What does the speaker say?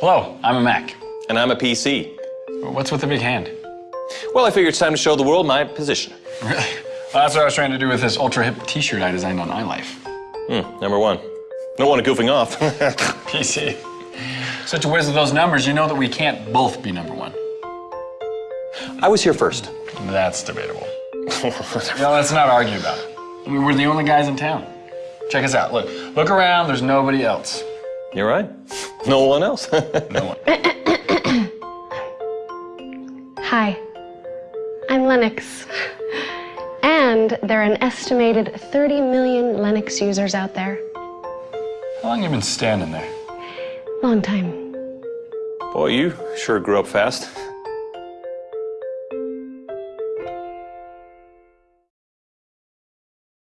Hello, I'm a Mac. And I'm a PC. What's with the big hand? Well, I figured it's time to show the world my position. Really? Well, that's what I was trying to do with this ultra hip t-shirt I designed on iLife. Hmm, number one. No one goofing off. PC. Such a whiz with those numbers, you know that we can't both be number one. I was here first. That's debatable. no, let's not argue about it. I mean, we're the only guys in town. Check us out. Look, look around. There's nobody else. You're right. No one else. No one. Hi, I'm Linux. And there are an estimated 30 million Linux users out there. How long you been standing there? Long time. Boy, you sure grew up fast.